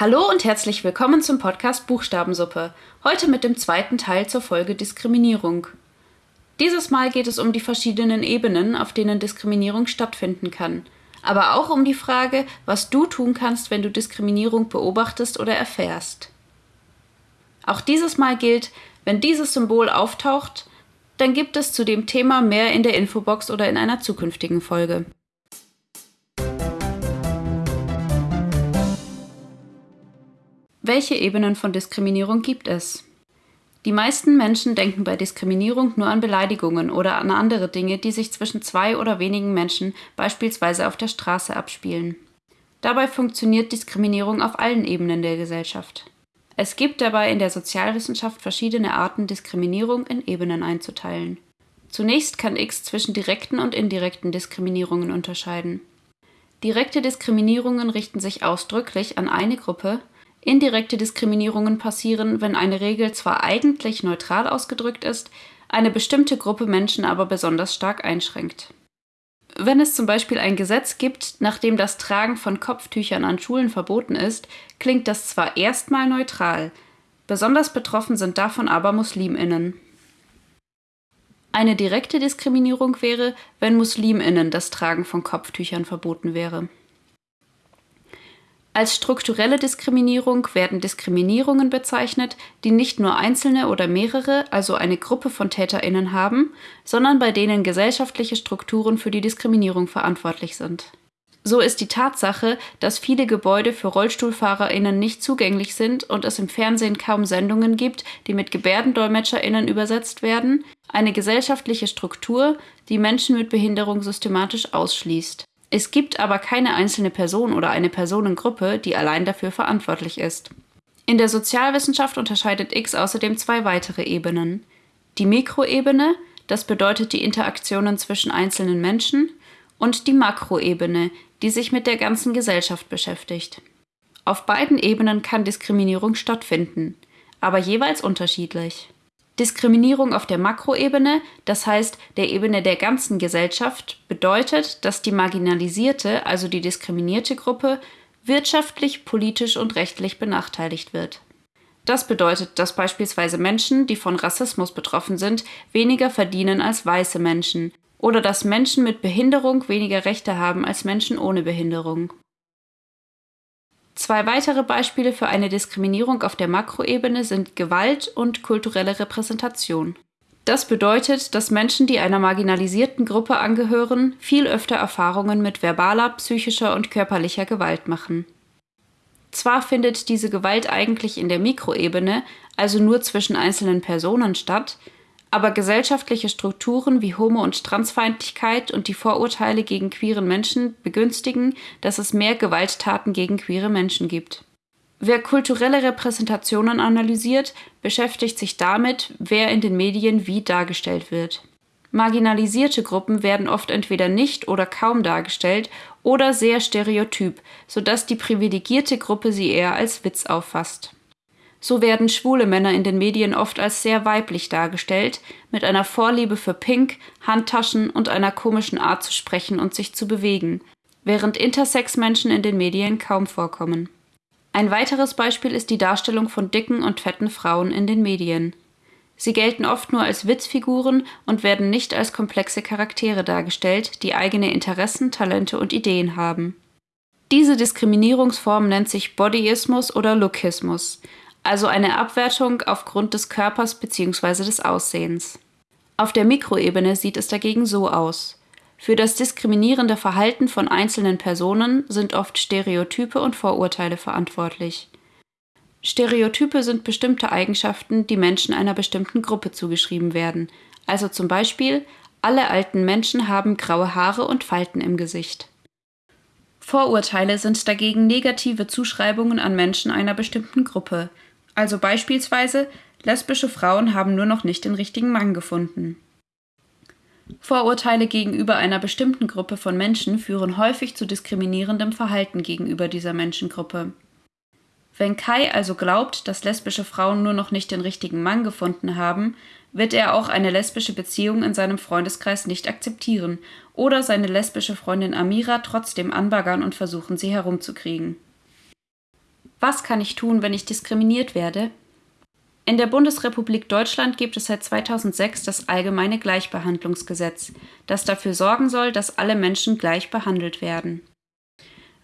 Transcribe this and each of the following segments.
Hallo und herzlich willkommen zum Podcast Buchstabensuppe. Heute mit dem zweiten Teil zur Folge Diskriminierung. Dieses Mal geht es um die verschiedenen Ebenen, auf denen Diskriminierung stattfinden kann. Aber auch um die Frage, was du tun kannst, wenn du Diskriminierung beobachtest oder erfährst. Auch dieses Mal gilt, wenn dieses Symbol auftaucht, dann gibt es zu dem Thema mehr in der Infobox oder in einer zukünftigen Folge. Welche Ebenen von Diskriminierung gibt es? Die meisten Menschen denken bei Diskriminierung nur an Beleidigungen oder an andere Dinge, die sich zwischen zwei oder wenigen Menschen beispielsweise auf der Straße abspielen. Dabei funktioniert Diskriminierung auf allen Ebenen der Gesellschaft. Es gibt dabei in der Sozialwissenschaft verschiedene Arten, Diskriminierung in Ebenen einzuteilen. Zunächst kann X zwischen direkten und indirekten Diskriminierungen unterscheiden. Direkte Diskriminierungen richten sich ausdrücklich an eine Gruppe, indirekte Diskriminierungen passieren, wenn eine Regel zwar eigentlich neutral ausgedrückt ist, eine bestimmte Gruppe Menschen aber besonders stark einschränkt. Wenn es zum Beispiel ein Gesetz gibt, nach dem das Tragen von Kopftüchern an Schulen verboten ist, klingt das zwar erstmal neutral, besonders betroffen sind davon aber Musliminnen. Eine direkte Diskriminierung wäre, wenn Musliminnen das Tragen von Kopftüchern verboten wäre. Als strukturelle Diskriminierung werden Diskriminierungen bezeichnet, die nicht nur einzelne oder mehrere, also eine Gruppe von Täterinnen haben, sondern bei denen gesellschaftliche Strukturen für die Diskriminierung verantwortlich sind. So ist die Tatsache, dass viele Gebäude für Rollstuhlfahrerinnen nicht zugänglich sind und es im Fernsehen kaum Sendungen gibt, die mit Gebärdendolmetscherinnen übersetzt werden, eine gesellschaftliche Struktur, die Menschen mit Behinderung systematisch ausschließt. Es gibt aber keine einzelne Person oder eine Personengruppe, die allein dafür verantwortlich ist. In der Sozialwissenschaft unterscheidet X außerdem zwei weitere Ebenen. Die Mikroebene, das bedeutet die Interaktionen zwischen einzelnen Menschen, und die Makroebene, die sich mit der ganzen Gesellschaft beschäftigt. Auf beiden Ebenen kann Diskriminierung stattfinden, aber jeweils unterschiedlich. Diskriminierung auf der Makroebene, das heißt der Ebene der ganzen Gesellschaft, bedeutet, dass die marginalisierte, also die diskriminierte Gruppe, wirtschaftlich, politisch und rechtlich benachteiligt wird. Das bedeutet, dass beispielsweise Menschen, die von Rassismus betroffen sind, weniger verdienen als weiße Menschen oder dass Menschen mit Behinderung weniger Rechte haben als Menschen ohne Behinderung. Zwei weitere Beispiele für eine Diskriminierung auf der Makroebene sind Gewalt und kulturelle Repräsentation. Das bedeutet, dass Menschen, die einer marginalisierten Gruppe angehören, viel öfter Erfahrungen mit verbaler, psychischer und körperlicher Gewalt machen. Zwar findet diese Gewalt eigentlich in der Mikroebene, also nur zwischen einzelnen Personen statt, aber gesellschaftliche Strukturen wie Homo- und Transfeindlichkeit und die Vorurteile gegen queere Menschen begünstigen, dass es mehr Gewalttaten gegen queere Menschen gibt. Wer kulturelle Repräsentationen analysiert, beschäftigt sich damit, wer in den Medien wie dargestellt wird. Marginalisierte Gruppen werden oft entweder nicht oder kaum dargestellt oder sehr stereotyp, sodass die privilegierte Gruppe sie eher als Witz auffasst. So werden schwule Männer in den Medien oft als sehr weiblich dargestellt, mit einer Vorliebe für Pink, Handtaschen und einer komischen Art zu sprechen und sich zu bewegen, während Intersex-Menschen in den Medien kaum vorkommen. Ein weiteres Beispiel ist die Darstellung von dicken und fetten Frauen in den Medien. Sie gelten oft nur als Witzfiguren und werden nicht als komplexe Charaktere dargestellt, die eigene Interessen, Talente und Ideen haben. Diese Diskriminierungsform nennt sich Bodyismus oder Lookismus, also eine Abwertung aufgrund des Körpers bzw. des Aussehens. Auf der Mikroebene sieht es dagegen so aus. Für das diskriminierende Verhalten von einzelnen Personen sind oft Stereotype und Vorurteile verantwortlich. Stereotype sind bestimmte Eigenschaften, die Menschen einer bestimmten Gruppe zugeschrieben werden, also zum Beispiel alle alten Menschen haben graue Haare und Falten im Gesicht. Vorurteile sind dagegen negative Zuschreibungen an Menschen einer bestimmten Gruppe, also beispielsweise, lesbische Frauen haben nur noch nicht den richtigen Mann gefunden. Vorurteile gegenüber einer bestimmten Gruppe von Menschen führen häufig zu diskriminierendem Verhalten gegenüber dieser Menschengruppe. Wenn Kai also glaubt, dass lesbische Frauen nur noch nicht den richtigen Mann gefunden haben, wird er auch eine lesbische Beziehung in seinem Freundeskreis nicht akzeptieren oder seine lesbische Freundin Amira trotzdem anbaggern und versuchen, sie herumzukriegen. Was kann ich tun, wenn ich diskriminiert werde? In der Bundesrepublik Deutschland gibt es seit 2006 das Allgemeine Gleichbehandlungsgesetz, das dafür sorgen soll, dass alle Menschen gleich behandelt werden.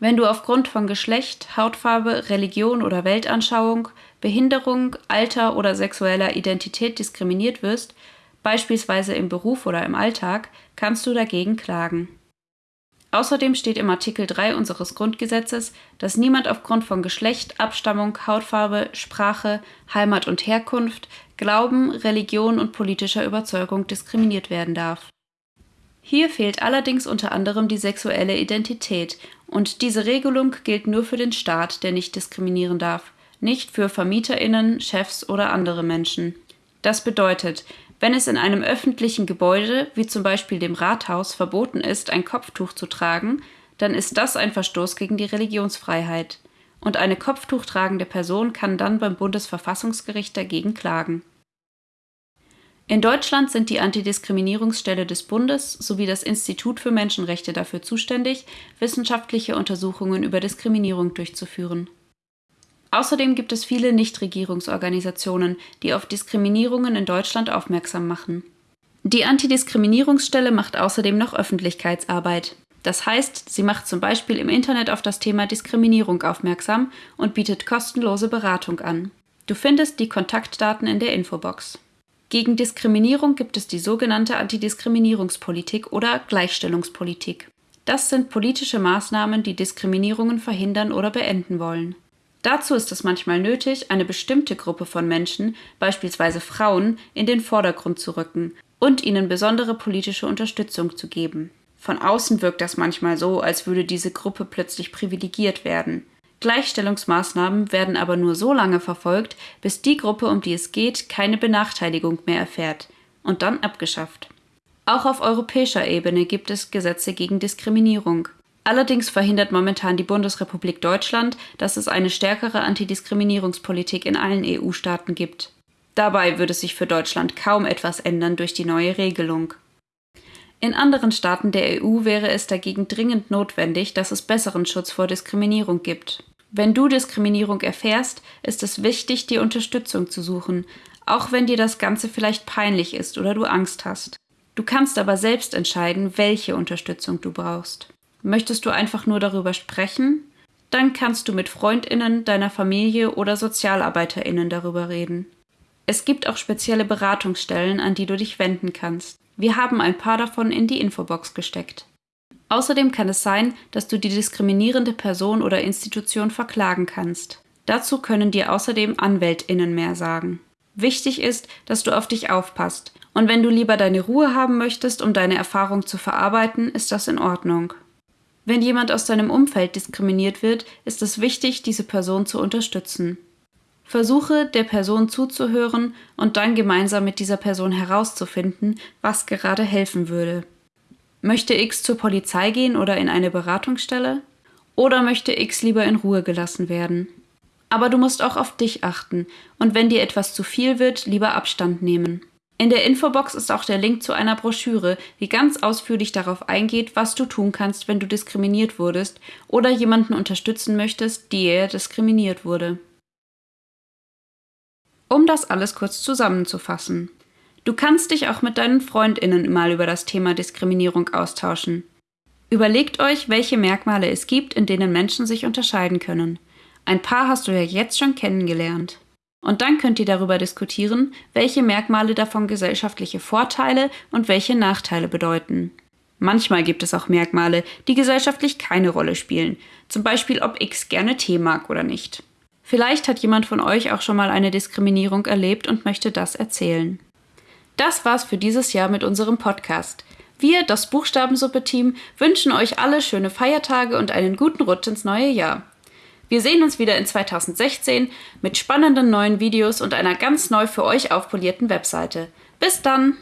Wenn du aufgrund von Geschlecht, Hautfarbe, Religion oder Weltanschauung, Behinderung, Alter oder sexueller Identität diskriminiert wirst, beispielsweise im Beruf oder im Alltag, kannst du dagegen klagen. Außerdem steht im Artikel 3 unseres Grundgesetzes, dass niemand aufgrund von Geschlecht, Abstammung, Hautfarbe, Sprache, Heimat und Herkunft, Glauben, Religion und politischer Überzeugung diskriminiert werden darf. Hier fehlt allerdings unter anderem die sexuelle Identität, und diese Regelung gilt nur für den Staat, der nicht diskriminieren darf, nicht für Vermieterinnen, Chefs oder andere Menschen. Das bedeutet, wenn es in einem öffentlichen Gebäude, wie zum Beispiel dem Rathaus, verboten ist, ein Kopftuch zu tragen, dann ist das ein Verstoß gegen die Religionsfreiheit. Und eine Kopftuch tragende Person kann dann beim Bundesverfassungsgericht dagegen klagen. In Deutschland sind die Antidiskriminierungsstelle des Bundes sowie das Institut für Menschenrechte dafür zuständig, wissenschaftliche Untersuchungen über Diskriminierung durchzuführen. Außerdem gibt es viele Nichtregierungsorganisationen, die auf Diskriminierungen in Deutschland aufmerksam machen. Die Antidiskriminierungsstelle macht außerdem noch Öffentlichkeitsarbeit. Das heißt, sie macht zum Beispiel im Internet auf das Thema Diskriminierung aufmerksam und bietet kostenlose Beratung an. Du findest die Kontaktdaten in der Infobox. Gegen Diskriminierung gibt es die sogenannte Antidiskriminierungspolitik oder Gleichstellungspolitik. Das sind politische Maßnahmen, die Diskriminierungen verhindern oder beenden wollen. Dazu ist es manchmal nötig, eine bestimmte Gruppe von Menschen, beispielsweise Frauen, in den Vordergrund zu rücken und ihnen besondere politische Unterstützung zu geben. Von außen wirkt das manchmal so, als würde diese Gruppe plötzlich privilegiert werden. Gleichstellungsmaßnahmen werden aber nur so lange verfolgt, bis die Gruppe, um die es geht, keine Benachteiligung mehr erfährt und dann abgeschafft. Auch auf europäischer Ebene gibt es Gesetze gegen Diskriminierung. Allerdings verhindert momentan die Bundesrepublik Deutschland, dass es eine stärkere Antidiskriminierungspolitik in allen EU-Staaten gibt. Dabei würde sich für Deutschland kaum etwas ändern durch die neue Regelung. In anderen Staaten der EU wäre es dagegen dringend notwendig, dass es besseren Schutz vor Diskriminierung gibt. Wenn du Diskriminierung erfährst, ist es wichtig, dir Unterstützung zu suchen, auch wenn dir das Ganze vielleicht peinlich ist oder du Angst hast. Du kannst aber selbst entscheiden, welche Unterstützung du brauchst. Möchtest du einfach nur darüber sprechen? Dann kannst du mit Freundinnen, deiner Familie oder Sozialarbeiterinnen darüber reden. Es gibt auch spezielle Beratungsstellen, an die du dich wenden kannst. Wir haben ein paar davon in die Infobox gesteckt. Außerdem kann es sein, dass du die diskriminierende Person oder Institution verklagen kannst. Dazu können dir außerdem Anwältinnen mehr sagen. Wichtig ist, dass du auf dich aufpasst. Und wenn du lieber deine Ruhe haben möchtest, um deine Erfahrung zu verarbeiten, ist das in Ordnung. Wenn jemand aus deinem Umfeld diskriminiert wird, ist es wichtig, diese Person zu unterstützen. Versuche der Person zuzuhören und dann gemeinsam mit dieser Person herauszufinden, was gerade helfen würde. Möchte X zur Polizei gehen oder in eine Beratungsstelle? Oder möchte X lieber in Ruhe gelassen werden? Aber du musst auch auf dich achten und wenn dir etwas zu viel wird, lieber Abstand nehmen. In der Infobox ist auch der Link zu einer Broschüre, die ganz ausführlich darauf eingeht, was du tun kannst, wenn du diskriminiert wurdest oder jemanden unterstützen möchtest, die er diskriminiert wurde. Um das alles kurz zusammenzufassen. Du kannst dich auch mit deinen Freundinnen mal über das Thema Diskriminierung austauschen. Überlegt euch, welche Merkmale es gibt, in denen Menschen sich unterscheiden können. Ein paar hast du ja jetzt schon kennengelernt. Und dann könnt ihr darüber diskutieren, welche Merkmale davon gesellschaftliche Vorteile und welche Nachteile bedeuten. Manchmal gibt es auch Merkmale, die gesellschaftlich keine Rolle spielen, zum Beispiel ob X gerne Tee mag oder nicht. Vielleicht hat jemand von euch auch schon mal eine Diskriminierung erlebt und möchte das erzählen. Das war's für dieses Jahr mit unserem Podcast. Wir, das Buchstabensuppe-Team, wünschen euch alle schöne Feiertage und einen guten Rutsch ins neue Jahr. Wir sehen uns wieder in 2016 mit spannenden neuen Videos und einer ganz neu für euch aufpolierten Webseite. Bis dann!